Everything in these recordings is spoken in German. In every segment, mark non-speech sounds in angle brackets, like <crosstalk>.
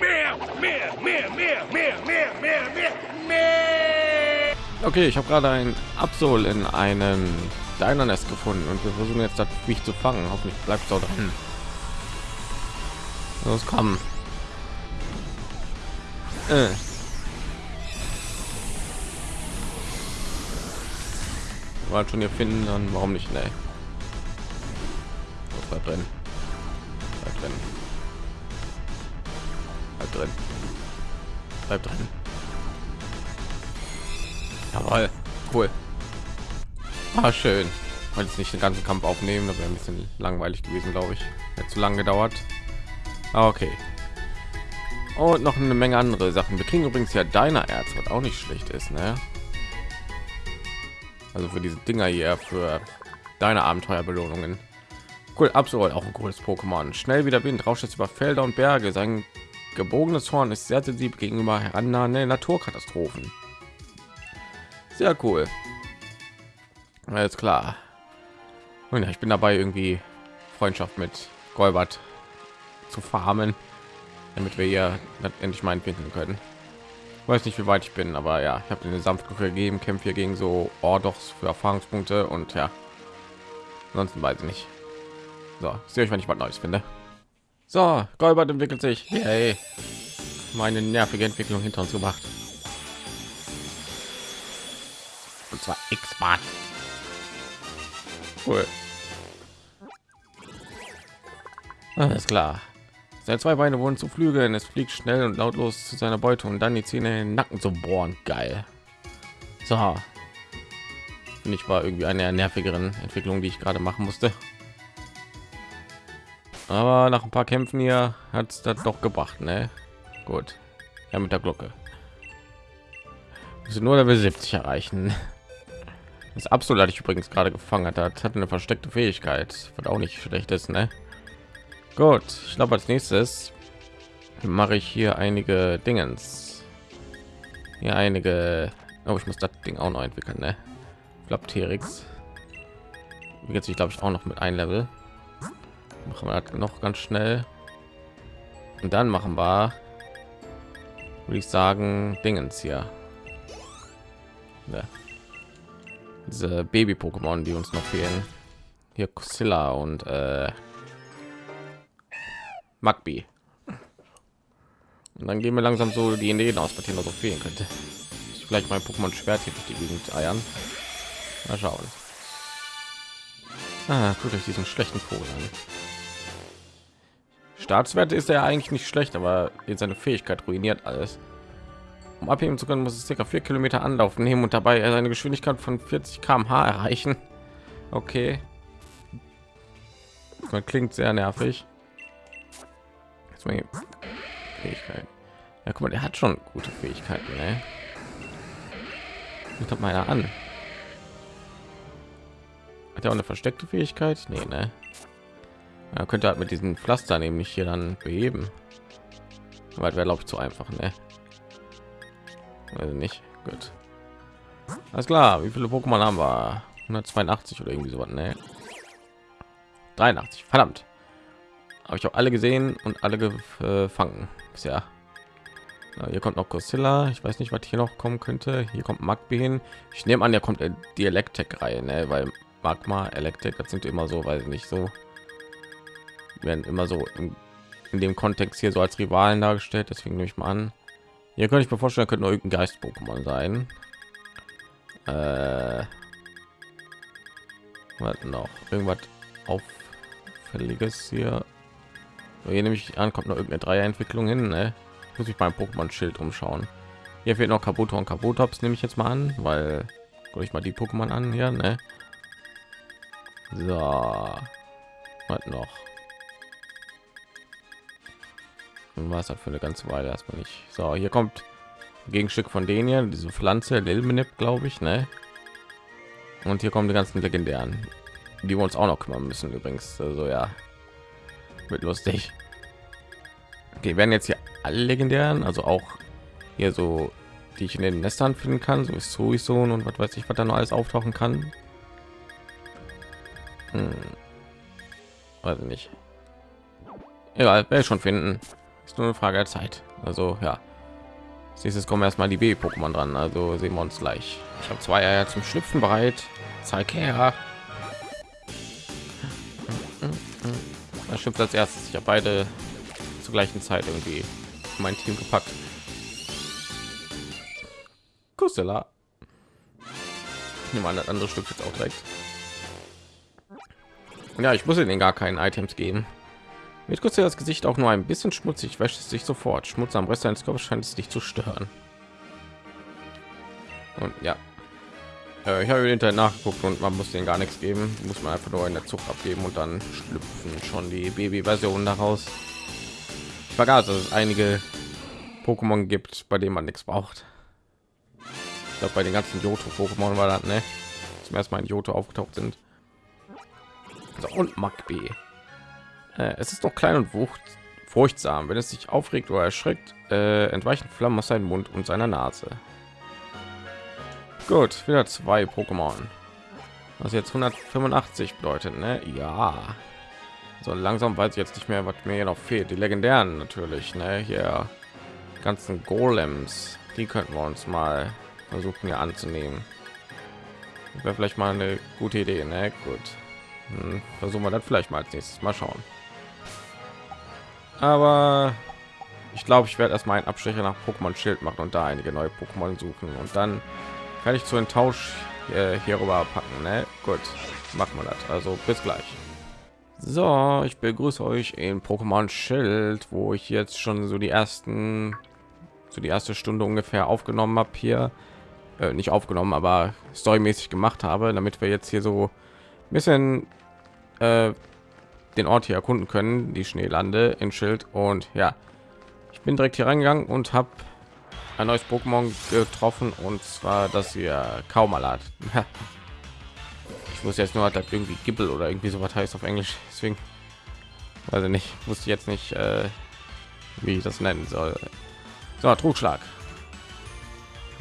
Mehr. Mehr, mehr, mehr, mehr, mehr, mehr, mehr, mehr. Okay, ich habe gerade ein Absol in einem Deiner Nest gefunden und wir versuchen jetzt das mich zu fangen. Hoffentlich bleibt es auch dran. Los, komm. Äh. Wollt schon hier finden, dann warum nicht? Ne. Bleib drin. Bleib drin. Drin. Bleib drin. Jawohl. Cool. Ah, schön. Wollte jetzt nicht den ganzen Kampf aufnehmen, das wäre ein bisschen langweilig gewesen, glaube ich. Hätte zu lange gedauert. Ah, okay. Und noch eine Menge andere Sachen. Wir kriegen übrigens ja deiner Erz, was auch nicht schlecht ist, ne? Also für diese Dinger hier, für deine Abenteuerbelohnungen. Cool, absolut auch ein cooles Pokémon. Schnell wieder Wind, rauscht jetzt über Felder und Berge. Sein gebogenes Horn ist sehr sensibel gegenüber herannahenden Naturkatastrophen. Sehr cool. Alles klar. Und ja, ich bin dabei, irgendwie Freundschaft mit Golbert zu farmen, damit wir hier endlich mal finden können. Ich weiß nicht, wie weit ich bin, aber ja, ich habe den sanft gegeben, kämpfe hier gegen so Ordochs für Erfahrungspunkte und ja, ansonsten weiß ich nicht. So, ich sehe euch, wenn ich was Neues finde. So, Golbert entwickelt sich. Hey, meine nervige Entwicklung hinter uns gebracht. Und zwar X-Bahn. Cool. Alles klar. Seine zwei Beine wurden zu Flügeln. Es fliegt schnell und lautlos zu seiner Beute und dann die Zähne in den Nacken zu bohren. Geil. So. Und ich war irgendwie eine der nervigeren Entwicklung, die ich gerade machen musste. Aber nach ein paar Kämpfen hier hat es das doch gebracht, ne? Gut. Ja, mit der Glocke. Sind nur Level 70 erreichen. Das absolut hatte ich übrigens gerade gefangen hat, hat eine versteckte Fähigkeit, was auch nicht schlecht ist, ne? Gut, ich glaube als nächstes mache ich hier einige Dingens. Hier einige. Oh, ich muss das Ding auch noch entwickeln, ne? Flapterix. Jetzt ich glaube ich auch noch mit ein Level. Machen wir noch ganz schnell. Und dann machen wir, würde ich sagen, Dingens hier. Ja. Diese Baby-Pokémon, die uns noch fehlen. Hier Kusilla und äh, Magby. Und dann gehen wir langsam so die Ideen aus, noch so fehlen könnte. Ich vielleicht mein Pokémon Schwert hier durch die Gegend eiern. Mal schauen. Ah, guckt euch diesen schlechten Vogel. Staatswert ist er eigentlich nicht schlecht, aber jetzt seine Fähigkeit ruiniert alles. Um abheben zu können, muss es circa vier Kilometer Anlauf nehmen und dabei seine Geschwindigkeit von 40 km/h erreichen. Okay. Man klingt sehr nervig. Jetzt mal Fähigkeit. Ja, guck mal, der hat schon gute Fähigkeiten. Ne? Ich mal an. Hat er auch eine versteckte Fähigkeit? Nee, ne? Ja, könnte halt mit diesen Pflaster nämlich hier dann beheben. Weil wäre glaube ich zu einfach, ne? Also nicht. Gut. Alles klar. Wie viele Pokémon haben wir? 182 oder irgendwie so was, ne? 83. Verdammt. Habe ich auch alle gesehen und alle gefangen bisher. Ja, hier kommt noch Godzilla. Ich weiß nicht, was hier noch kommen könnte. Hier kommt Magby hin. Ich nehme an, der kommt die Elektrik-Reihe, ne? weil Magma, Elektrik, das sind immer so, weiß nicht so werden immer so in, in, dem Kontext hier so als Rivalen dargestellt. Deswegen nehme ich mal an. Hier könnte ich mir vorstellen, könnte irgendein Geist-Pokémon sein. Äh, was noch? Irgendwas auffälliges hier. Hier nehme ich an, kommt noch irgendeine Dreier-Entwicklung hin. Ne? Muss ich beim Pokémon-Schild umschauen. Hier fehlt noch Kabuto und Kabutops, nehme ich jetzt mal an, weil ich mal die Pokémon an hier. Ne? So, was noch? Dann war es halt für eine ganze Weile erstmal nicht. So, hier kommt Gegenstück von denen hier, diese Pflanze, Lilmenip, glaube ich, ne? Und hier kommen die ganzen legendären, die wir uns auch noch kümmern müssen übrigens. Also ja, wird lustig. Okay, werden jetzt hier alle legendären, also auch hier so, die ich in den Nestern finden kann, so ist sowieso und was weiß ich, was da noch alles auftauchen kann. Hm. Also nicht. Egal, werde schon finden. Ist nur eine Frage der Zeit. Also ja, als nächstes kommen erstmal die B-Pokémon dran. Also sehen wir uns gleich. Ich habe zwei Eier zum Schlüpfen bereit. Zeig her. Das schimpft als erstes. Ich habe beide zur gleichen Zeit irgendwie in mein Team gepackt. Kusela. Ich nehme an, das andere Stück jetzt auch direkt. Ja, ich muss ihnen gar keinen Items geben. Mit kurz das Gesicht auch nur ein bisschen schmutzig, wäscht es sich sofort. Schmutz am Rest deines Körpers scheint es dich zu stören. Und ja, äh, ich habe hinterher nachgeguckt und man muss den gar nichts geben. Muss man einfach nur in der Zucht abgeben und dann schlüpfen schon die Baby-Version daraus. Ich vergaß, dass es einige Pokémon gibt, bei denen man nichts braucht. Ich glaube, bei den ganzen Johto-Pokémon war das, ne? Zum ersten Mal in Johto aufgetaucht sind. So, und Magby. Äh, es ist noch klein und wucht, furchtsam. Wenn es sich aufregt oder erschreckt, äh, entweichen Flammen aus seinem Mund und seiner Nase. Gut, wieder zwei Pokémon. Was jetzt 185 bedeutet, ne? Ja. So langsam weiß ich jetzt nicht mehr, was mir hier noch fehlt. Die legendären natürlich, ne? Hier ganzen Golems, die könnten wir uns mal versuchen hier anzunehmen. Wäre vielleicht mal eine gute Idee, ne? Gut. Hm, versuchen wir das vielleicht mal als nächstes mal schauen aber ich glaube ich werde erstmal einen abstecher nach pokémon schild machen und da einige neue pokémon suchen. Und dann kann ich zu den tausch äh, hier rüber packen ne? gut machen wir das. Also bis gleich. So ich begrüße euch in pokémon schild wo ich jetzt schon so die ersten so die erste stunde ungefähr aufgenommen habe hier. Äh, nicht aufgenommen aber storymäßig gemacht habe damit wir jetzt hier so ein bisschen äh, den Ort hier erkunden können, die Schneelande in Schild. Und ja, ich bin direkt hier reingegangen und habe ein neues Pokémon getroffen und zwar das hier Kaumalat. <laughs> ich muss jetzt nur das irgendwie Gibbel oder irgendwie so was heißt auf Englisch. Deswegen also nicht, wusste jetzt nicht, äh, wie ich das nennen soll. So, Trugschlag.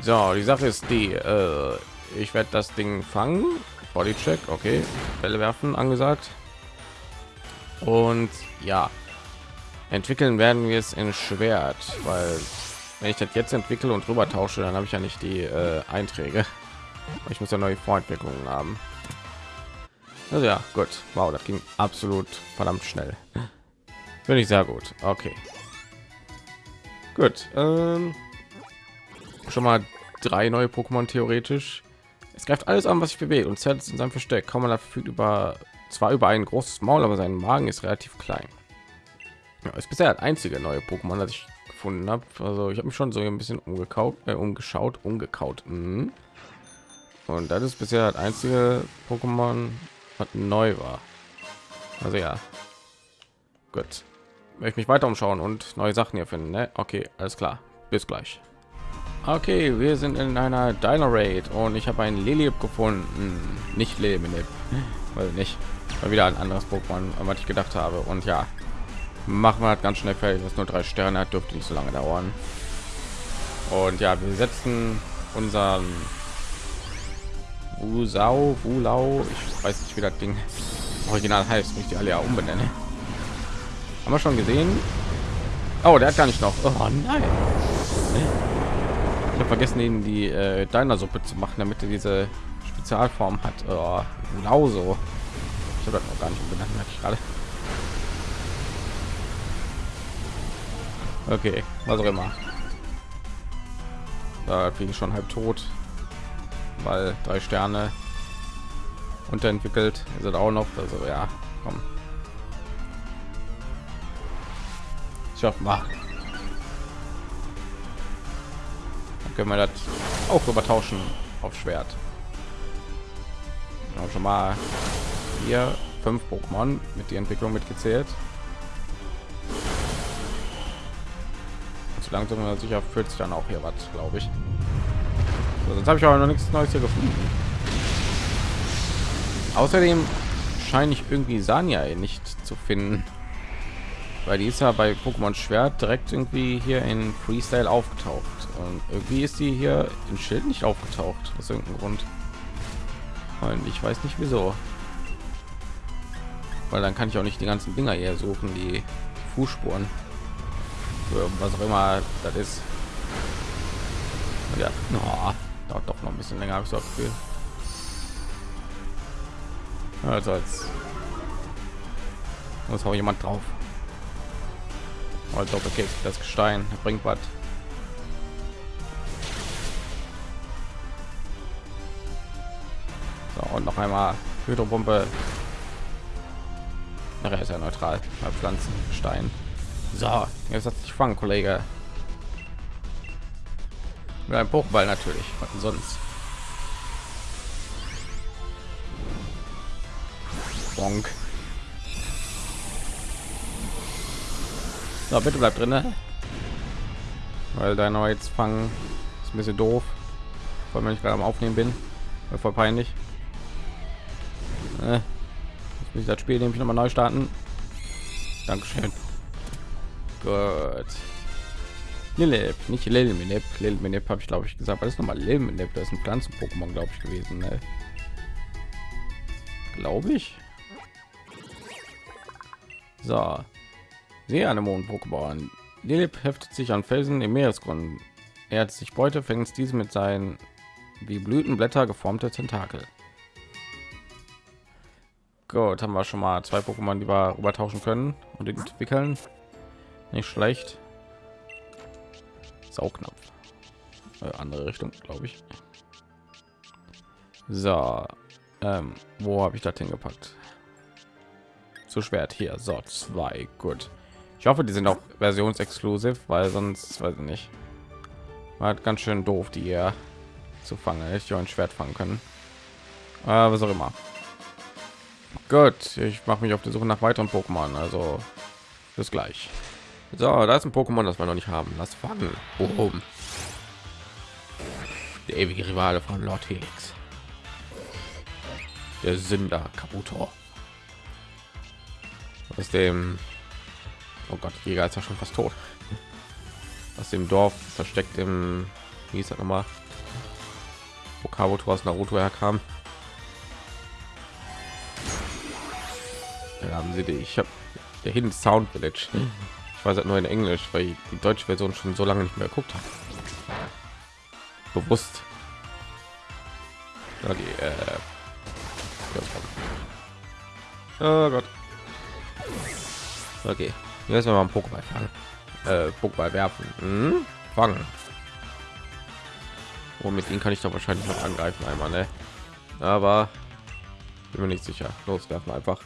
So, die Sache ist die, äh, ich werde das Ding fangen. Bodycheck, okay. Bälle werfen angesagt und ja entwickeln werden wir es in schwert weil wenn ich das jetzt entwickle und drüber tausche dann habe ich ja nicht die äh, einträge. Ich muss ja neue vorentwicklungen haben. Also ja gut. Wow das ging absolut verdammt schnell. Finde ich sehr gut. Okay. Gut ähm, schon mal drei neue pokémon theoretisch. Es greift alles an was ich bewege und zerrt in seinem versteck. Kann man verfügt über zwar über ein großes Maul, aber sein Magen ist relativ klein. Ja, ist bisher das einzige neue Pokémon, das ich gefunden habe. Also ich habe mich schon so ein bisschen umgekaut, äh, umgeschaut, umgekaut. Mhm. Und das ist bisher das einzige Pokémon, was neu war. Also ja, gut. Möchte mich weiter umschauen und neue Sachen hier finden. Ne? Okay, alles klar. Bis gleich. Okay, wir sind in einer Dino Raid und ich habe einen Lilip gefunden. Nicht Lilip, weil nicht. Mal wieder ein anderes Pokémon, was ich gedacht habe. Und ja, machen wir halt ganz schnell fertig. Das nur drei Sterne hat, dürfte nicht so lange dauern. Und ja, wir setzen unseren Wusau, Wulau, ich weiß nicht, wie das Ding original heißt, nicht die alle ja umbenennen. Haben wir schon gesehen? Oh, der hat gar nicht noch. Oh nein. Ich habe vergessen, ihn die äh, deiner Suppe zu machen, damit er diese Spezialform hat. Oh, genau so. Ich habe noch gar nicht benannt, ich gerade. Okay, was auch immer. Da bin ich schon halb tot, weil drei Sterne unterentwickelt sind auch noch. Also ja, komm. Schaffen wir. Dann können wir das auch übertauschen auf Schwert. Auch schon mal hier fünf Pokémon mit die Entwicklung mitgezählt. Zu langsam oder sicher führt sich dann auch hier was, glaube ich. So, sonst habe ich aber noch nichts Neues hier gefunden. Außerdem scheine ich irgendwie Sanya nicht zu finden, weil die ist ja bei Pokémon Schwert direkt irgendwie hier in Freestyle aufgetaucht und irgendwie ist die hier in Schild nicht aufgetaucht aus irgendeinem Grund. Und ich weiß nicht wieso weil dann kann ich auch nicht die ganzen Dinger hier suchen, die Fußspuren. Was auch immer das ist. Ja, oh, dauert doch noch ein bisschen länger, habe ich so Gefühl. Also als muss auch jemand drauf. Also okay, das Gestein bringt was. So, und noch einmal Hydropumpe. Er ist ja neutral bei Pflanzen, Stein. So, jetzt hat sich fangen, Kollege. Mit einem Pokéball natürlich, was denn sonst? Bonk. So, bitte bleib drin, ne? weil dein jetzt fangen ist ein bisschen doof, weil wenn ich gerade am Aufnehmen bin, voll peinlich. Äh, ich das Spiel nämlich noch mal neu starten. Dankeschön. Gut. Lilip, nicht Lilminip. Lilminip habe ich glaube ich gesagt. Was ist nochmal Lilminip? Das ist ein Pflanzen-Pokémon, glaube ich, gewesen. Ne? Glaube ich. So. Seeanemonen-Pokémon. Lilip heftet sich an Felsen im Meeresgrund. Er hat sich Beute, fängt diese mit seinen wie Blütenblätter geformte Tentakel. Gut, haben wir schon mal zwei Pokémon, die wir übertauschen können und entwickeln. Nicht schlecht. Saugnapf. Äh, andere Richtung, glaube ich. So, ähm, wo habe ich das hingepackt? Zu Schwert hier. So, zwei. Gut. Ich hoffe, die sind auch versionsexklusiv, weil sonst weiß ich nicht. War halt ganz schön doof, die hier zu fangen. Ich ein Schwert fangen können. Äh, was auch immer. Gut, ich mache mich auf die Suche nach weiteren Pokémon. Also bis gleich. So, da ist ein Pokémon, das wir noch nicht haben. Lass fangen. Boom. Der ewige Rivale von Lord Helix. Der Sünder Kabuto. Aus dem Oh Gott, Jäger ist ja schon fast tot. Aus dem Dorf versteckt im wie ist das nochmal? Wo Kabuto aus Naruto herkam. Da haben sie die. Ich habe der Hidden Sound Village. Ich weiß halt nur in Englisch, weil ich die deutsche Version schon so lange nicht mehr geguckt habe. Bewusst. Ja, die, äh, oh Gott. Okay. Jetzt mal ein Pokéball fangen. Äh, Pokéball werfen. Hm? Fangen. Und oh, mit ihnen kann ich doch wahrscheinlich noch angreifen einmal, ne? Aber bin mir nicht sicher. Loswerfen einfach.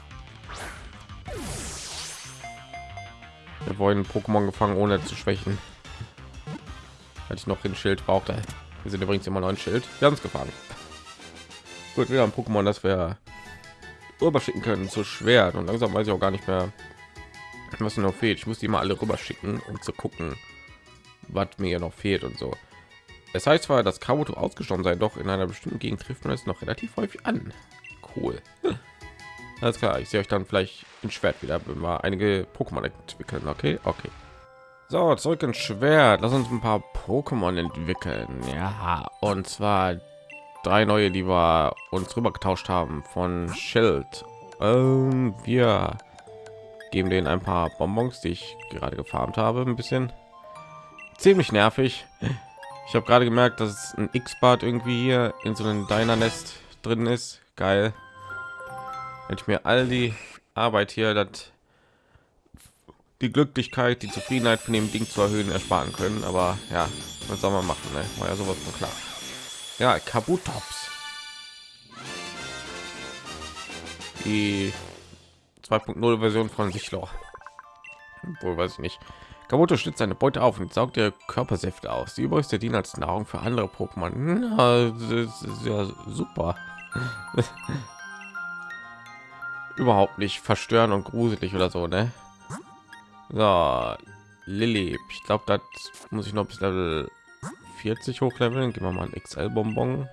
Wir wollen Pokémon gefangen, ohne zu schwächen. Hatte ich noch ein Schild braucht. Wir sind übrigens immer noch ein Schild. Wir haben es gefangen. Gut, wir haben Pokémon, das wir überschicken können zu Schwert und langsam weiß ich auch gar nicht mehr, was noch fehlt. Ich muss die mal alle rüber schicken, um zu gucken, was mir noch fehlt und so. Es heißt zwar, dass Kabuto ausgestorben sei, doch in einer bestimmten Gegend trifft man es noch relativ häufig an. Cool. Alles klar, ich sehe euch dann vielleicht in Schwert wieder, wenn wir einige Pokémon entwickeln. Okay, okay. So, zurück ins Schwert. Lass uns ein paar Pokémon entwickeln. Ja, und zwar drei neue, die wir uns rüber getauscht haben von Schild. Ähm, wir geben denen ein paar Bonbons, die ich gerade gefarmt habe, ein bisschen ziemlich nervig. Ich habe gerade gemerkt, dass ein X-Bad irgendwie hier in so einem Diner Nest drin ist. Geil. Hätte ich mir all die Arbeit hier, das die Glücklichkeit, die Zufriedenheit von dem Ding zu erhöhen, ersparen können. Aber ja, was soll man machen? Ne? War ja sowas von klar. Ja, Kabutops. Die 2.0 Version von Sichloch. Wohl weiß ich nicht. Kabuto schnitzt seine Beute auf und saugt ihr Körpersäfte aus. Die übrigste dienen als Nahrung für andere Pokémon. Ja, ja super. Überhaupt nicht verstören und gruselig oder so, ne? So, Lilly. Ich glaube, das muss ich noch bis Level 40 hochleveln. Gehen wir mal ein XL-Bonbon.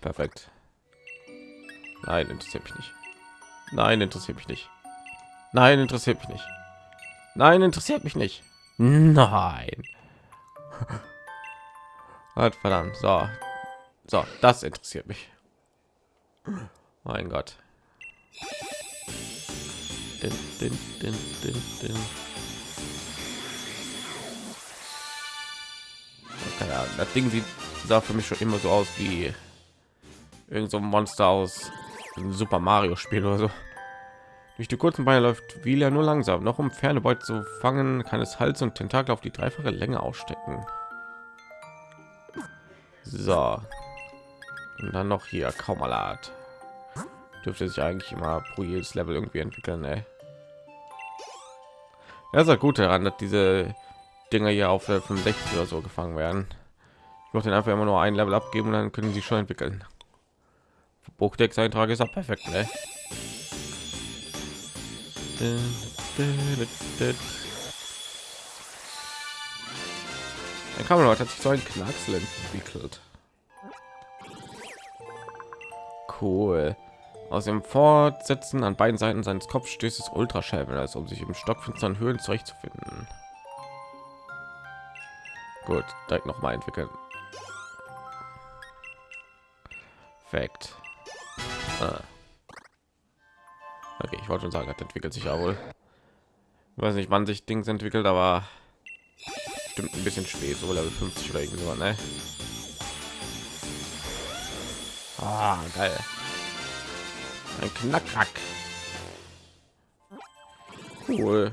Perfekt. Nein, interessiert mich nicht. Nein, interessiert mich nicht. Nein, interessiert mich nicht. Nein, interessiert mich nicht. Nein. <laughs> Verdammt. So. So, das interessiert mich. Mein Gott. Din, din, din, din, din. Keine Ahnung, das Ding sieht sah für mich schon immer so aus wie irgend so ein Monster aus Super Mario Spiel oder so. Durch die kurzen Beine läuft wie Wheeler nur langsam. Noch um ferne Beute zu fangen, kann es Hals und Tentakel auf die dreifache Länge ausstecken. So. Und dann noch hier kaum Kaumalat. Dürfte sich eigentlich immer pro jedes Level irgendwie entwickeln, ey. Das ist ja gut daran, dass diese Dinger hier auf der 65 oder so gefangen werden. Ich muss den einfach immer nur ein Level abgeben und dann können sie schon entwickeln. Buchdex Eintrag ist auch perfekt, ne? Ein Kamerad hat sich so ein Knacksel entwickelt. Cool. Aus dem Fortsetzen an beiden Seiten seines Kopfs stößt es Ultraschallwellers, um sich im stockfinsteren Höhlen zurechtzufinden. Gut, direkt noch mal entwickeln. Perfekt. Ah. Okay, ich wollte schon sagen, das entwickelt sich ja wohl. Ich weiß nicht, wann sich Dings entwickelt, aber stimmt ein bisschen spät, so Level 50 oder irgendwie so, ne? Ah, geil. Ein Knackrack. Cool.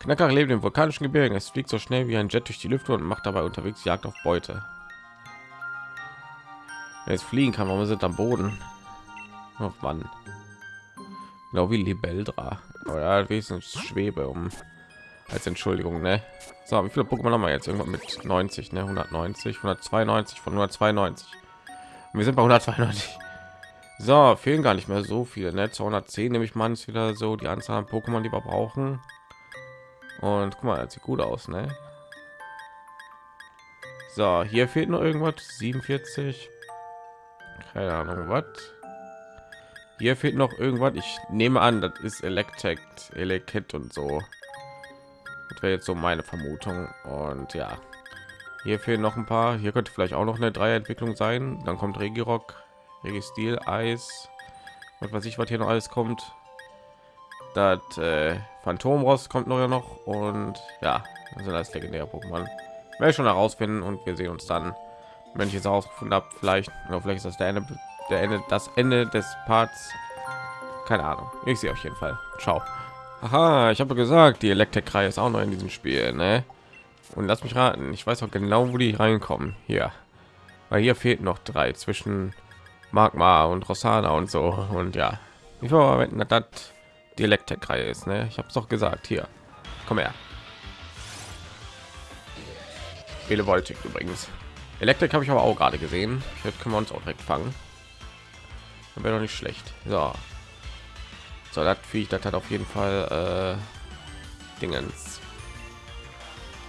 Knacker lebt im vulkanischen Gebirgen. Es fliegt so schnell wie ein Jet durch die Lüfte und macht dabei unterwegs Jagd auf Beute. Wenn es fliegen kann, warum sind am Boden? Oh Mann. Genau wie Libeldra. Oder wenigstens Schwebe um als Entschuldigung, ne? So, wie viele Pokémon haben wir jetzt? Irgendwann mit 90, ne? 190, 192 von 192. Und wir sind bei 192. So, fehlen gar nicht mehr so viele, ne? 210 nehme ich mal wieder so die Anzahl an Pokémon, die wir brauchen. Und guck mal, das sieht gut aus, ne? So, hier fehlt noch irgendwas. 47. Keine Ahnung, was. Hier fehlt noch irgendwas. Ich nehme an, das ist Electek, Elekit und so. Das wäre jetzt so meine Vermutung. Und ja, hier fehlen noch ein paar. Hier könnte vielleicht auch noch eine Dreierentwicklung sein. Dann kommt Regirock, Registil, Eis. Und was ich, was hier noch alles kommt. Das äh, Phantomrost kommt noch ja noch. Und ja, das sind alles legendäre Pokémon. Werde schon herausfinden und wir sehen uns dann, wenn ich es herausgefunden habe, vielleicht oder vielleicht ist das der Ende, der Ende, das Ende des Parts. Keine Ahnung. Ich sehe auf jeden Fall. Ciao. Aha, ich habe gesagt, die Elektrik-Reihe ist auch noch in diesem Spiel, ne? Und lass mich raten, ich weiß auch genau, wo die reinkommen. Hier, weil hier fehlt noch drei zwischen Magma und Rosana und so. Und ja, ich dass das die Elektrik-Reihe ist, ne? Ich habe es doch gesagt. Hier, komm her. Elevoltik übrigens. Elektrik habe ich aber auch gerade gesehen. Jetzt können wir uns auch direkt fangen. Wäre doch nicht schlecht. So, so das Viech, das hat auf jeden Fall äh, Dingens.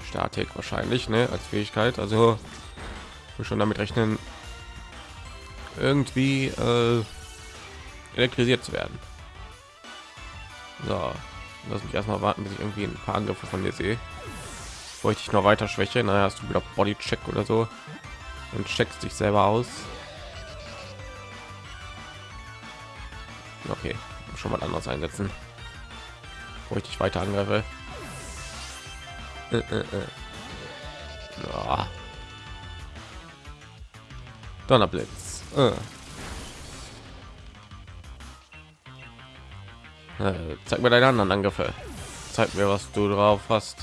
Statik wahrscheinlich, ne, als Fähigkeit. Also schon damit rechnen, irgendwie äh, elektrisiert zu werden. So, lass mich erstmal warten, bis ich irgendwie ein paar Angriffe von dir sehe. Wollte ich noch weiter schwäche, naja, hast du wieder Body Check oder so und checkst dich selber aus. Okay, schon mal anders einsetzen, wo ich dich weiter angreife. Äh, äh, äh. Ja. Donnerblitz. Äh. Äh, zeig mir deine anderen Angriffe. Zeig mir, was du drauf hast.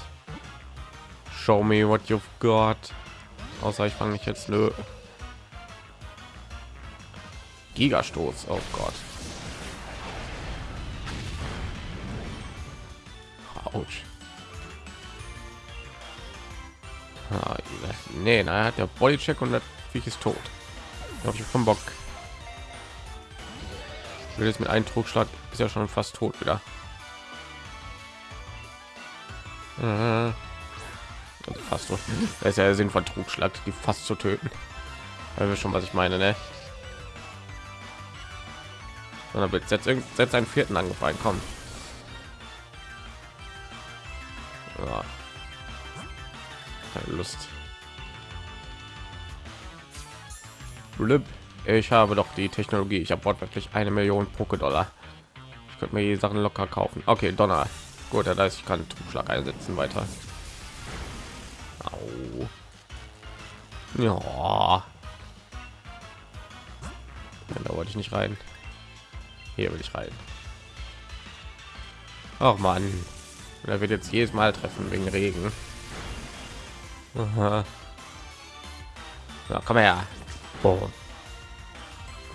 Show me what you've got. Außer ich fange mich jetzt nö. Gigastoß. Oh Gott. Autsch. Ah, nee, na, hat der Bodycheck und das Viech ist tot. Habe ich vom Bock. Ich will jetzt mit einem Trugschlag ist ja schon fast tot wieder. Äh, also fast so. Das ist ja der Sinn von Trugschlag, die fast zu töten. Weil wir schon, was ich meine, ne? Sondern jetzt setzt, setzt einen vierten ein, komm. Lust. Blip. Ich habe doch die Technologie. Ich habe wortwörtlich eine Million Poké-Dollar. Ich könnte mir die Sachen locker kaufen. Okay, Donner. Gut, das heißt, ich kann Trugschlag einsetzen weiter. Au. Ja. Da wollte ich nicht rein. Hier will ich rein. Ach man, er wird jetzt jedes Mal treffen wegen Regen. Aha. Ja, komm her. Boom.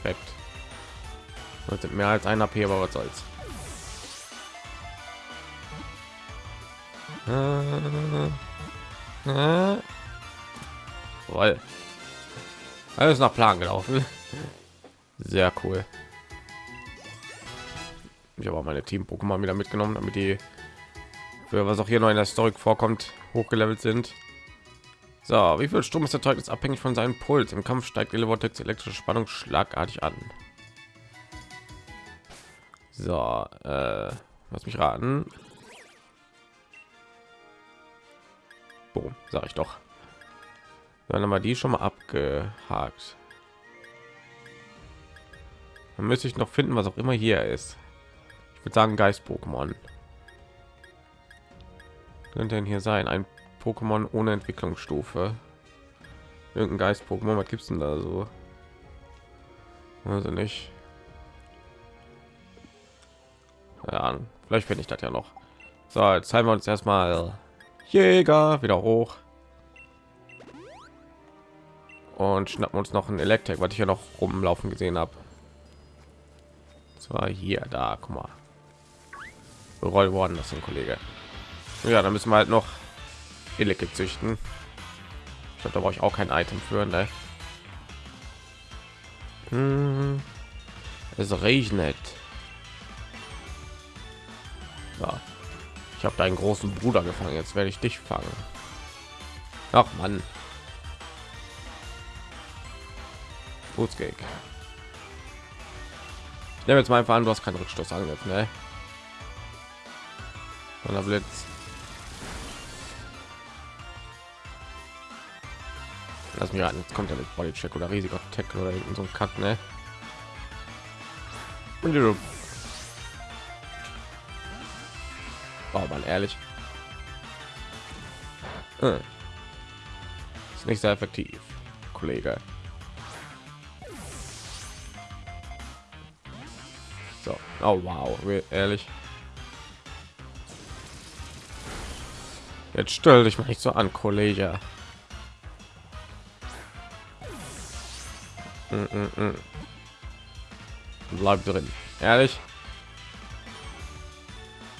Perfekt. Mehr als ein AP, aber was soll's. Voll. Alles nach Plan gelaufen. Sehr cool. Ich habe auch meine Team-Pokémon wieder mitgenommen, damit die für was auch hier noch in der Story vorkommt, hochgelevelt sind. So, wie viel Strom ist erzeugt, abhängig von seinem Puls. Im Kampf steigt Elevortex elektrische Spannung schlagartig an. So, äh, lass mich raten. Boom, sag ich doch. Dann haben wir die schon mal abgehakt. Dann müsste ich noch finden, was auch immer hier ist. Ich würde sagen Geist-Pokémon. Könnte denn hier sein? Ein Pokémon ohne Entwicklungsstufe. Irgendein Geist-Pokémon, was gibt's denn da so? Also nicht. Ja, vielleicht finde ich das ja noch. So, jetzt zeigen wir uns erstmal Jäger wieder hoch und schnappen uns noch ein Elektrik, was ich ja noch rumlaufen gesehen habe. Zwar hier, da, guck mal, roll worden, das ein Kollege. Ja, dann müssen wir halt noch Elektrik züchten. Ich glaube, da brauche ich auch kein Item für, ne? Hm. Es regnet. Ja. Ich habe deinen großen Bruder gefangen. Jetzt werde ich dich fangen. Ach Mann. Bootsgag. Ich nehme jetzt mal einfach an, du hast keinen Rückstoß angegriffen, ne? Und der Blitz. Lass mich raten, kommt er mit Body Check oder riesiger Tackle oder so ein Kack, ne? Wow, man ehrlich. Hm. Ist nicht sehr effektiv, Kollege. So, oh wow, ehrlich. Jetzt stell dich mal nicht so an, Kollege. Bleib drin, ehrlich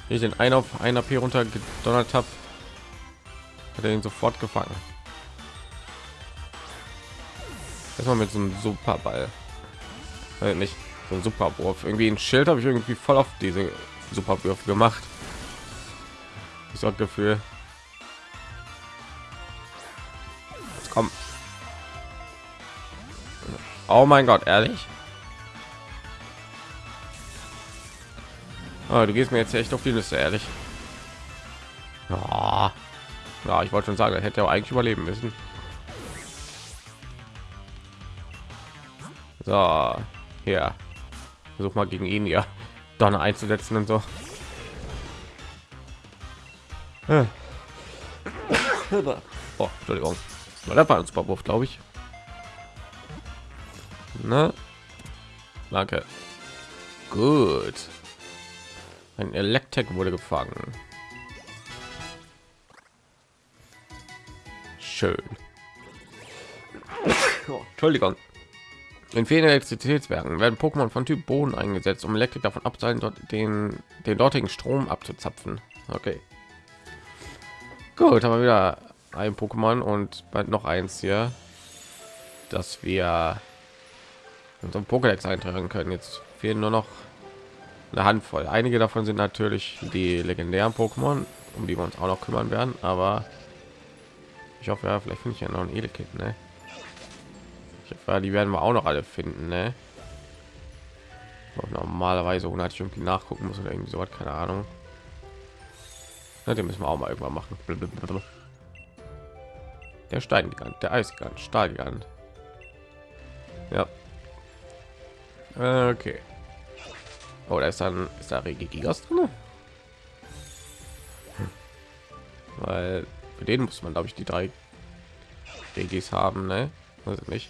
ich den einen auf einer P runter gedonnert habe, hat er ihn sofort gefangen. Erstmal mit so einem Superball, weil nicht so ein Superwurf. Irgendwie ein Schild habe ich irgendwie voll auf diese Superwürfe gemacht. Ich so Gefühl. Jetzt. Oh mein Gott, ehrlich? Oh, du gehst mir jetzt echt auf die Liste, ehrlich. Ja, ja ich wollte schon sagen, er hätte er eigentlich überleben müssen. So, hier. Versuch mal gegen ihn ja Donner einzusetzen und so. <coughs> Oh, Entschuldigung. Das war ein super Wurf, glaube ich. Ne? Danke. Gut. Ein Elektrik wurde gefangen. Schön. Oh, Entschuldigung. In vielen Elektrizitätswerken werden Pokémon von Typ Boden eingesetzt, um Elektrik davon abzuhalten, dort den, den dortigen Strom abzuzapfen. Okay. Gut, haben wir wieder ein Pokémon und bald noch eins hier, dass wir unseren Pokédex eintragen können. Jetzt fehlen nur noch eine Handvoll. Einige davon sind natürlich die legendären Pokémon, um die wir uns auch noch kümmern werden. Aber ich hoffe, ja, vielleicht finde ich ja noch ein Edelkind. Ne? Ich hoffe, die werden wir auch noch alle finden. Ne? Normalerweise, ohne ich irgendwie nachgucken muss oder irgendwie so hat keine Ahnung. Ja, den müssen wir auch mal irgendwann machen. Der Steingigant, der Eisgigant, Stahlgigant. Ja. Okay. Oh, da ist dann ist da Regigigas drin. Weil für den muss man, glaube ich, die drei Regis haben, ne? Ich nicht.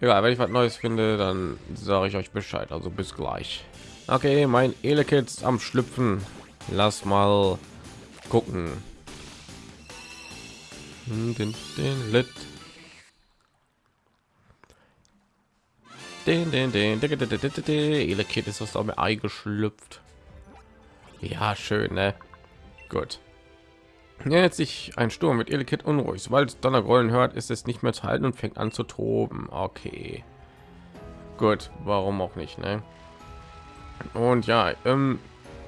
Egal, wenn ich was Neues finde, dann sage ich euch Bescheid. Also bis gleich. Okay, mein Elekid am Schlüpfen. Lass mal gucken. Den, den. Den, den, den, den, den, den, den, den. Ist aus dem Ei geschlüpft. Ja, schön, ne? Gut. Jetzt sich ein Sturm mit Elekid unruhig. Sobald Donnergrollen hört, ist es nicht mehr zu halten und fängt an zu toben. Okay. Gut, warum auch nicht, ne? Und ja, ähm,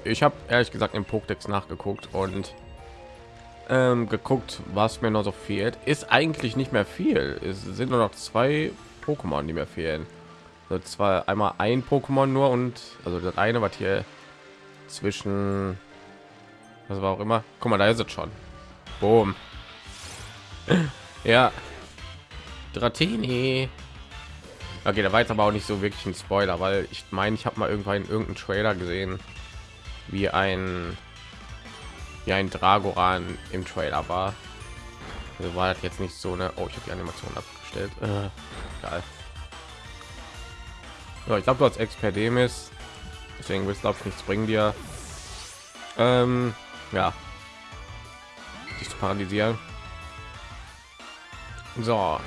ich habe ehrlich gesagt im Pokédex nachgeguckt und ähm, geguckt, was mir noch so fehlt. Ist eigentlich nicht mehr viel. Es sind nur noch zwei Pokémon, die mir fehlen. Also zwar einmal ein Pokémon nur und also das eine, was hier zwischen was war auch immer. Guck mal, da ist es schon. Boom. <laughs> ja. Dratini. Okay, da war jetzt aber auch nicht so wirklich ein Spoiler, weil ich meine, ich habe mal irgendwann in irgendeinem Trailer gesehen, wie ein wie ein Dragoran im Trailer war. Also war das jetzt nicht so eine. Oh, ich habe die Animation abgestellt. Äh, geil. Ja, ich glaube, du als Experdemis, deswegen es glaube ich nichts bringen dir. Ähm, ja, dich zu paralysieren. So,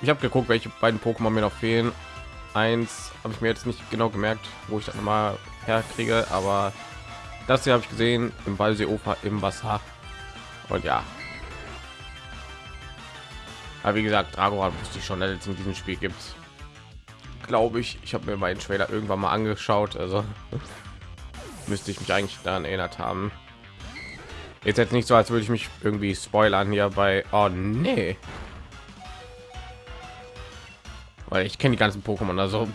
ich habe geguckt, welche beiden Pokémon mir noch fehlen. Eins habe ich mir jetzt nicht genau gemerkt, wo ich das mal herkriege, aber das hier habe ich gesehen im Ballseeufer im Wasser. Und ja. Aber wie gesagt, Dragoran wusste ich schon, dass es in diesem Spiel gibt. Glaube ich. Ich habe mir meinen Trailer irgendwann mal angeschaut, also <laughs> müsste ich mich eigentlich daran erinnert haben. Jetzt jetzt nicht so, als würde ich mich irgendwie spoilern hier bei. Oh nee. Weil ich kenne die ganzen Pokémon, also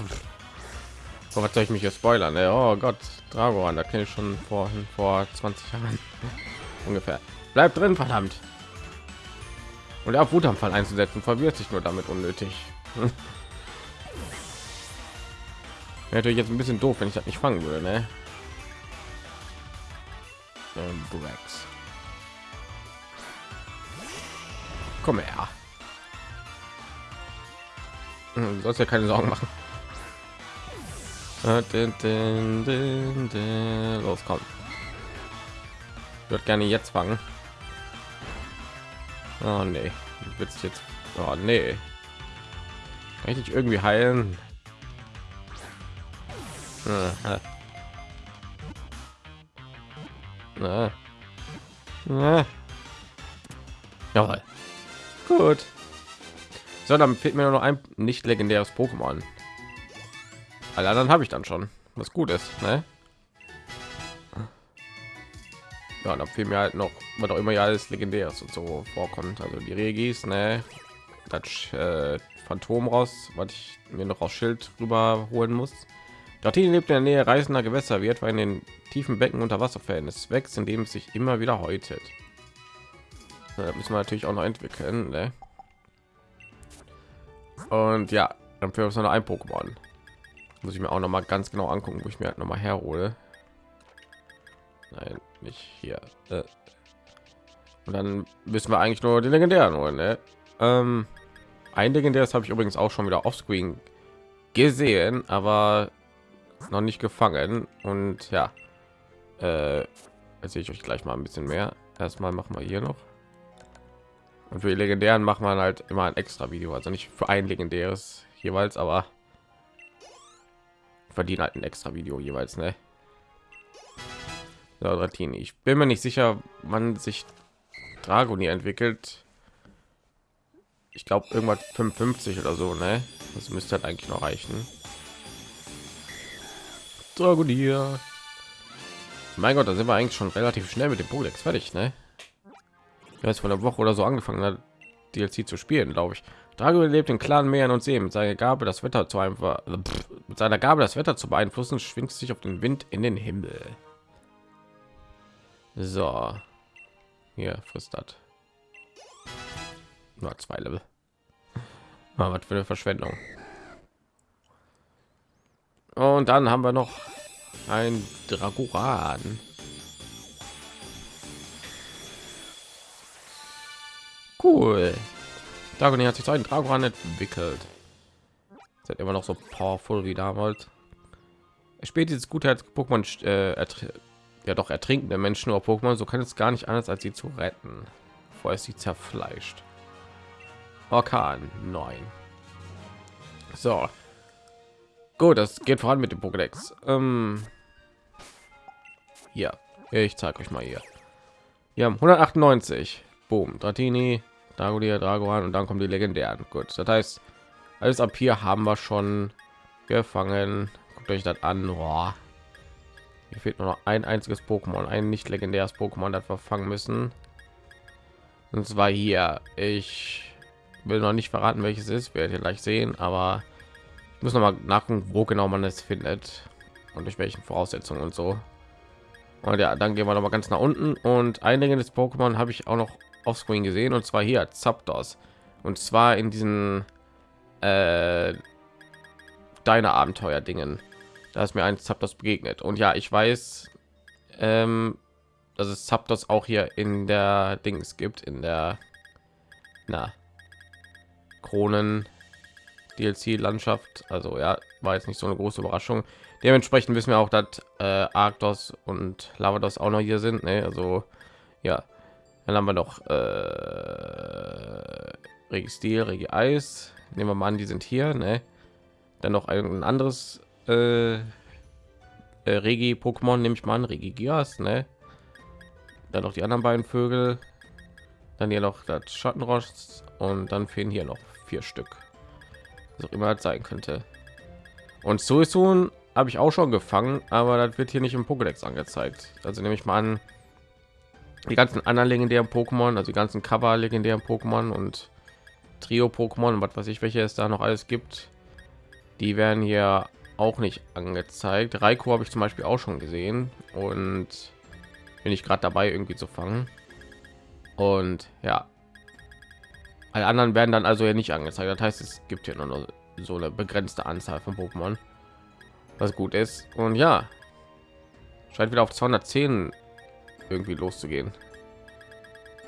was soll ich mich hier spoilern? Ne? Oh Gott, Dragoan, da kenne ich schon vor vor 20 Jahren <laughs> ungefähr. Bleibt drin, verdammt. Und auf Wutanfall einzusetzen, verwirrt sich nur damit unnötig. <laughs> Wäre natürlich jetzt ein bisschen doof, wenn ich das nicht fangen würde, ne? Ähm, Brax. Komm her. Hm, Du sollst ja keine Sorgen machen. Äh. Los, komm. Würde gerne jetzt fangen. Oh nee, wird jetzt. Oh nee. Kann ich dich irgendwie heilen? Äh, äh. Äh. Jawohl. Gut. So, dann fehlt mir nur noch ein nicht legendäres Pokémon. Alle anderen habe ich dann schon, was gut ist, ne? Ja, dann fehlt mir halt noch, was auch immer ja alles legendäres und so vorkommt. Also die Regis, ne? Das äh, Phantom raus, was ich mir noch aus Schild rüber holen muss. Dorthin lebt in der Nähe reißender Gewässer, wird weil in den tiefen Becken unter Wasser fällen. Es wächst, indem es sich immer wieder häutet. Ja, müssen wir natürlich auch noch entwickeln. Ne? Und ja, dann für uns noch ein Pokémon. Muss ich mir auch noch mal ganz genau angucken, wo ich mir halt noch mal herhole. Nein, nicht hier. Äh. Und dann müssen wir eigentlich nur die legendären holen. Ne? Ähm, ein legendäres habe ich übrigens auch schon wieder offscreen gesehen, aber noch nicht gefangen. Und ja, äh, erzähle ich euch gleich mal ein bisschen mehr. Erstmal machen wir hier noch. Und für die legendären macht man halt immer ein extra Video, also nicht für ein legendäres jeweils, aber verdienen halt ein extra Video jeweils, ne? So, Dratini. Ich bin mir nicht sicher, wann sich Dragoni entwickelt. Ich glaube irgendwas 55 oder so, ne? Das müsste halt eigentlich noch reichen. Dragonier. Mein Gott, da sind wir eigentlich schon relativ schnell mit dem Polex fertig, ne? Ja, ist von der Woche oder so angefangen hat, DLC zu spielen, glaube ich. Drago lebt in klaren Meeren und Seen. Mit seiner Gabe, das Wetter zu einfach, mit seiner Gabe, das Wetter zu beeinflussen, schwingt sich auf den Wind in den Himmel. So, hier frisst das. Nur zwei Level. Ah, was für eine Verschwendung. Und dann haben wir noch ein Dragoran. Cool. Dragon hat sich zu einem Dragon entwickelt. Seid immer noch so powerful wie damals. Er spielt dieses Gutheits-Pokémon äh, ja doch ertrinkende Menschen oder Pokémon, so kann es gar nicht anders als sie zu retten, bevor es sie zerfleischt. Orkan 9. So. Gut, das geht voran mit dem Pokédex. Ähm, ja, ich zeige euch mal hier. Wir haben 198. Boom, Dratini, Dragolia, Dragoan und dann kommen die legendären. Gut, das heißt, alles ab hier haben wir schon gefangen. Guckt euch das an. Boah. Hier fehlt nur noch ein einziges Pokémon, ein nicht legendäres Pokémon, das wir fangen müssen. Und zwar hier. Ich will noch nicht verraten, welches ist, werdet ihr gleich sehen, aber muss noch mal nachgucken, wo genau man es findet und durch welchen Voraussetzungen und so. Und ja, dann gehen wir noch mal ganz nach unten und einige des Pokémon habe ich auch noch auf Screen gesehen und zwar hier Zapdos. Und zwar in diesen äh, deine Abenteuer Dingen da ist mir ein Zapdos begegnet. Und ja ich weiß ähm, dass es Zapdos auch hier in der Dings gibt in der na Kronen DLC Landschaft also ja war jetzt nicht so eine große Überraschung dementsprechend wissen wir auch dass äh, Arctos und Lavados auch noch hier sind ne? also ja dann haben wir noch äh, Regi Regi Eis. Nehmen wir mal an, die sind hier. Ne? Dann noch ein anderes äh, äh, Regi Pokémon nehme ich mal an, Regi Gias, ne? Dann noch die anderen beiden Vögel. Dann hier noch das Schattenrost und dann fehlen hier noch vier Stück. Was auch immer das sein könnte. Und Suisun habe ich auch schon gefangen, aber das wird hier nicht im Pokédex angezeigt. Also nehme ich mal an, die ganzen anderen legendären Pokémon, also die ganzen Cover legendären Pokémon und Trio Pokémon was weiß ich, welche es da noch alles gibt, die werden hier auch nicht angezeigt. Raiko habe ich zum Beispiel auch schon gesehen und bin ich gerade dabei irgendwie zu fangen. Und ja, alle anderen werden dann also ja nicht angezeigt. Das heißt, es gibt hier nur so eine begrenzte Anzahl von Pokémon, was gut ist. Und ja, scheint wieder auf 210 irgendwie loszugehen.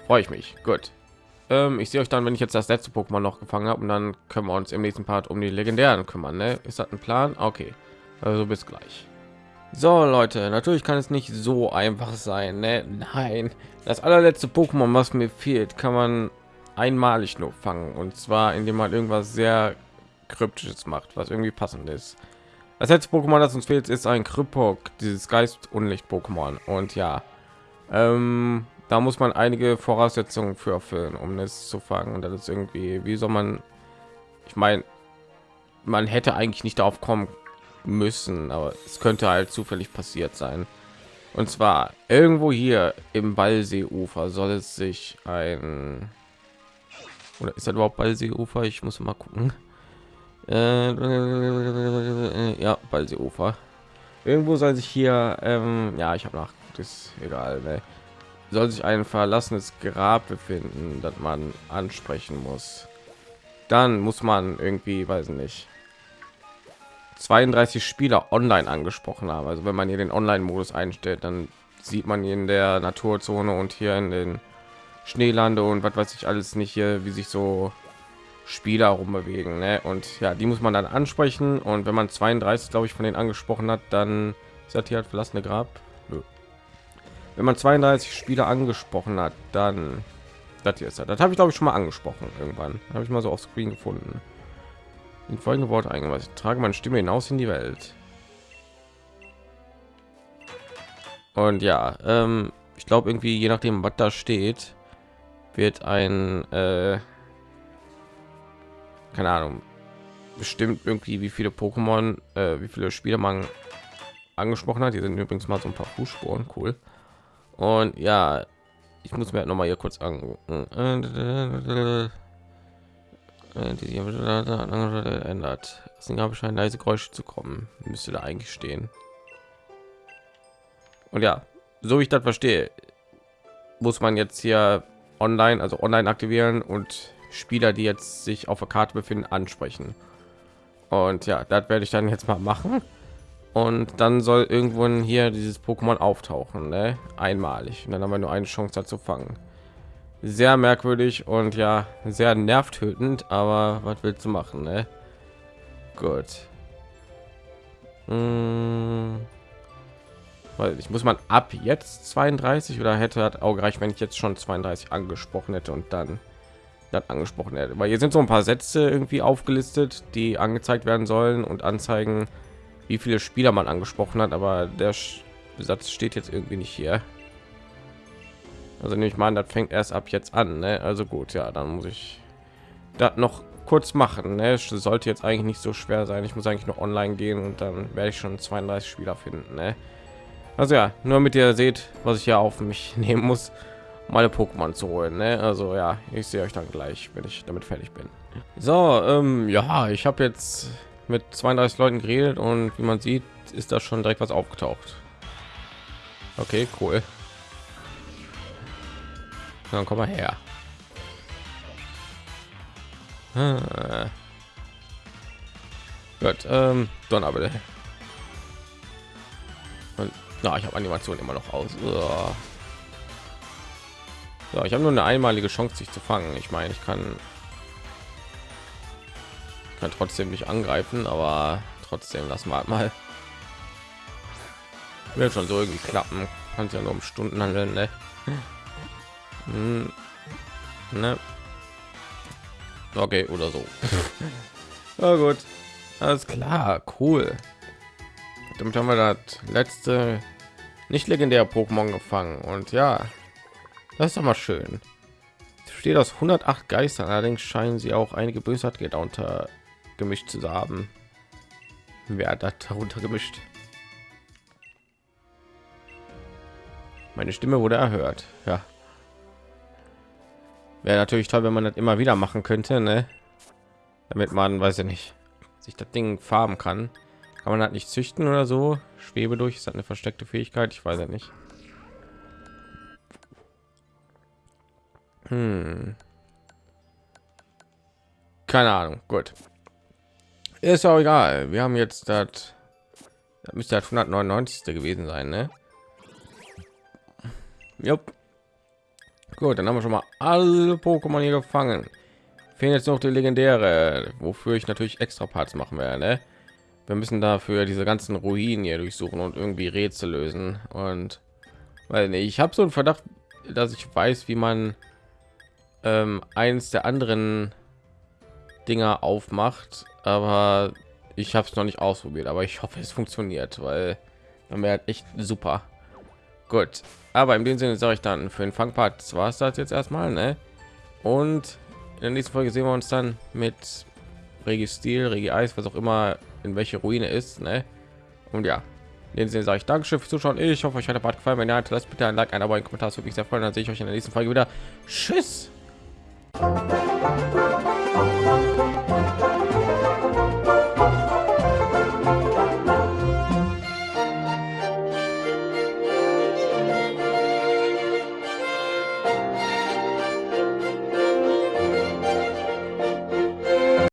Freue ich mich. Gut. Ähm, ich sehe euch dann, wenn ich jetzt das letzte Pokémon noch gefangen habe und dann können wir uns im nächsten Part um die legendären kümmern. Ne? Ist das ein Plan? Okay. Also bis gleich. So Leute, natürlich kann es nicht so einfach sein. Ne? Nein, das allerletzte Pokémon, was mir fehlt, kann man einmalig nur fangen und zwar indem man irgendwas sehr kryptisches macht, was irgendwie passend ist. Das letzte Pokémon, das uns fehlt, ist ein Krypok, dieses Geist Unlicht Pokémon und ja, ähm, da muss man einige Voraussetzungen für erfüllen, um es zu fangen. Und das ist irgendwie, wie soll man, ich meine, man hätte eigentlich nicht darauf kommen müssen, aber es könnte halt zufällig passiert sein. Und zwar irgendwo hier im Ballseeufer soll es sich ein oder ist das überhaupt Ballseeufer? Ich muss mal gucken. Äh, ja, Ballseeufer. Irgendwo soll sich hier, ähm, ja, ich habe nach ist egal ne? soll sich ein verlassenes grab befinden das man ansprechen muss dann muss man irgendwie weiß nicht 32 spieler online angesprochen haben also wenn man hier den online modus einstellt dann sieht man in der naturzone und hier in den schneelande und was weiß ich alles nicht hier wie sich so spieler rumbewegen ne? und ja die muss man dann ansprechen und wenn man 32 glaube ich von den angesprochen hat dann ist das hier halt verlassene grab wenn man 32 Spieler angesprochen hat, dann das hier ist das. Das habe ich glaube ich schon mal angesprochen irgendwann. Habe ich mal so auf Screen gefunden. In folgende Worte eingeweiht. Ich trage meine Stimme hinaus in die Welt. Und ja, ähm, ich glaube irgendwie je nachdem, was da steht, wird ein äh, keine Ahnung bestimmt irgendwie wie viele Pokémon, äh, wie viele Spieler man angesprochen hat. Hier sind übrigens mal so ein paar Fußspuren, cool. Und ja, ich muss mir halt noch mal hier kurz angucken. Die ändert. Deswegen habe ich ein leise Geräusche zu kommen. Müsste da eigentlich stehen. Und ja, so wie ich das verstehe, muss man jetzt hier online, also online aktivieren und Spieler, die jetzt sich auf der Karte befinden, ansprechen. Und ja, das werde ich dann jetzt mal machen und dann soll irgendwo hier dieses Pokémon auftauchen, ne? einmalig. Und dann haben wir nur eine Chance dazu fangen. sehr merkwürdig und ja sehr nervtötend aber was willst du machen ne? gut hm. Weil ich muss man ab jetzt 32 oder hätte hat auch gereicht wenn ich jetzt schon 32 angesprochen hätte und dann dann angesprochen hätte weil hier sind so ein paar sätze irgendwie aufgelistet die angezeigt werden sollen und anzeigen wie viele spieler man angesprochen hat aber der Satz steht jetzt irgendwie nicht hier also nehme ich mal an, das fängt erst ab jetzt an. Ne? Also gut, ja, dann muss ich das noch kurz machen. Ne? Es sollte jetzt eigentlich nicht so schwer sein. Ich muss eigentlich noch online gehen und dann werde ich schon 32 Spieler finden. Ne? Also ja, nur mit ihr seht, was ich ja auf mich <laughs> nehmen muss, meine Pokémon zu holen. Ne? Also ja, ich sehe euch dann gleich, wenn ich damit fertig bin. So, ähm, ja, ich habe jetzt mit 32 Leuten geredet und wie man sieht, ist da schon direkt was aufgetaucht. Okay, cool. Dann komm mal her. Ah. Gut, ähm, Donner Und na, ich habe Animation immer noch aus. So, ich habe nur eine einmalige Chance, sich zu fangen. Ich meine, ich kann kann trotzdem nicht angreifen, aber trotzdem lass mal mal. Wird schon so irgendwie klappen. Kann ja nur um Stunden handeln, ne? Hm. Ne. Okay, oder so. <laughs> Na gut. Alles klar, cool. Damit haben wir das letzte nicht legendäre Pokémon gefangen. Und ja, das ist doch mal schön. Steht aus 108 Geistern, allerdings scheinen sie auch einige Bösartige darunter gemischt zu haben. Wer hat darunter gemischt? Meine Stimme wurde erhört. Ja, Wäre natürlich toll, wenn man das immer wieder machen könnte, ne? Damit man, weiß ich nicht, sich das Ding farben kann. Kann man halt nicht züchten oder so? Schwebe durch ist eine versteckte Fähigkeit, ich weiß ja nicht. Hm. Keine Ahnung. Gut. Ist auch egal. Wir haben jetzt das, müsste halt 199. gewesen sein, ne? Jupp. Gut, dann haben wir schon mal alle Pokémon hier gefangen. Fehlen jetzt noch die legendäre, wofür ich natürlich extra Parts machen werde. Ne? Wir müssen dafür diese ganzen Ruinen hier durchsuchen und irgendwie Rätsel lösen. Und weil ich habe so einen Verdacht, dass ich weiß, wie man ähm, eins der anderen Dinger aufmacht, aber ich habe es noch nicht ausprobiert. Aber ich hoffe, es funktioniert, weil dann wäre echt super. Gut, aber in dem Sinne sage ich dann für den Fangpart war es das jetzt erstmal, ne? Und in der nächsten Folge sehen wir uns dann mit Regi Stil, Regi Eis, was auch immer in welche Ruine ist, ne? Und ja, dem Sinne sage ich Dankeschön fürs Zuschauen. Ich hoffe, euch hat der Part gefallen. Wenn ja, lasst bitte ein Like, ein Abo, ein Kommentar. Das würde mich sehr freuen. Dann sehe ich euch in der nächsten Folge wieder. Tschüss.